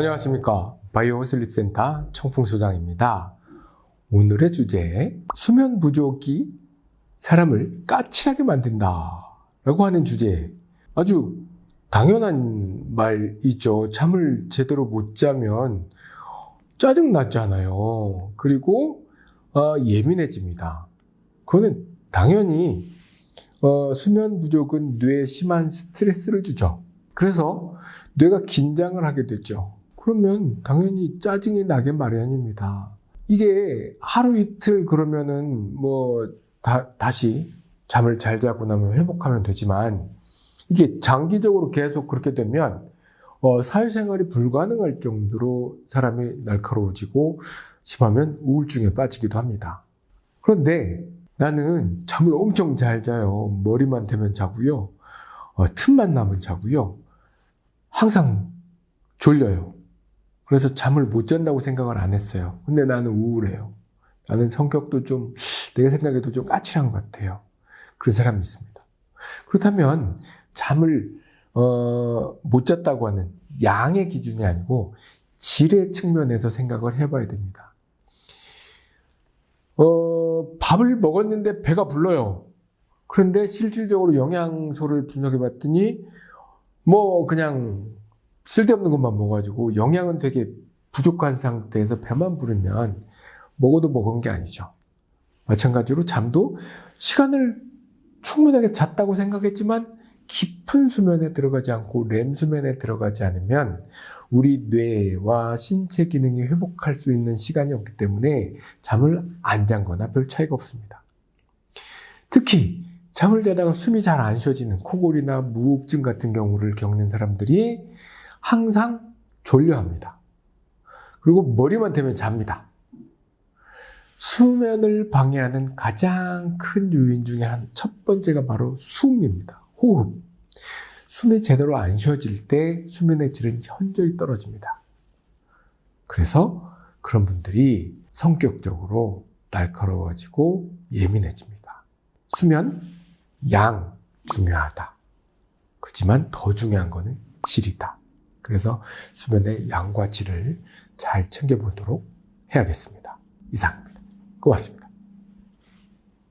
안녕하십니까. 바이오 슬립센터 청풍소장입니다. 오늘의 주제 수면 부족이 사람을 까칠하게 만든다 라고 하는 주제. 아주 당연한 말이죠. 잠을 제대로 못 자면 짜증났잖아요. 그리고 어, 예민해집니다. 그거는 당연히 어, 수면 부족은 뇌에 심한 스트레스를 주죠. 그래서 뇌가 긴장을 하게 되죠 그러면 당연히 짜증이 나게 마련입니다. 이게 하루 이틀 그러면은 뭐 다, 다시 잠을 잘 자고 나면 회복하면 되지만 이게 장기적으로 계속 그렇게 되면 어, 사회생활이 불가능할 정도로 사람이 날카로워지고 심하면 우울증에 빠지기도 합니다. 그런데 나는 잠을 엄청 잘 자요. 머리만 대면 자고요. 어, 틈만 나면 자고요. 항상 졸려요. 그래서 잠을 못 잔다고 생각을 안 했어요. 근데 나는 우울해요. 나는 성격도 좀, 내가 생각해도 좀 까칠한 것 같아요. 그런 사람이 있습니다. 그렇다면 잠을, 어, 못 잤다고 하는 양의 기준이 아니고 질의 측면에서 생각을 해봐야 됩니다. 어, 밥을 먹었는데 배가 불러요. 그런데 실질적으로 영양소를 분석해 봤더니 뭐 그냥 쓸데없는 것만 먹어가지고 영양은 되게 부족한 상태에서 배만 부르면 먹어도 먹은 게 아니죠. 마찬가지로 잠도 시간을 충분하게 잤다고 생각했지만 깊은 수면에 들어가지 않고 렘 수면에 들어가지 않으면 우리 뇌와 신체 기능이 회복할 수 있는 시간이 없기 때문에 잠을 안 잔 거나 별 차이가 없습니다. 특히 잠을 자다가 숨이 잘 안 쉬어지는 코골이나 무호흡증 같은 경우를 겪는 사람들이 항상 졸려합니다. 그리고 머리만 대면 잡니다. 수면을 방해하는 가장 큰 요인 중에 한 첫 번째가 바로 숨입니다. 호흡. 숨이 제대로 안 쉬어질 때 수면의 질은 현저히 떨어집니다. 그래서 그런 분들이 성격적으로 날카로워지고 예민해집니다. 수면, 양 중요하다. 그렇지만 더 중요한 거는 질이다. 그래서 수면의 양과 질을 잘 챙겨보도록 해야겠습니다. 이상입니다. 고맙습니다.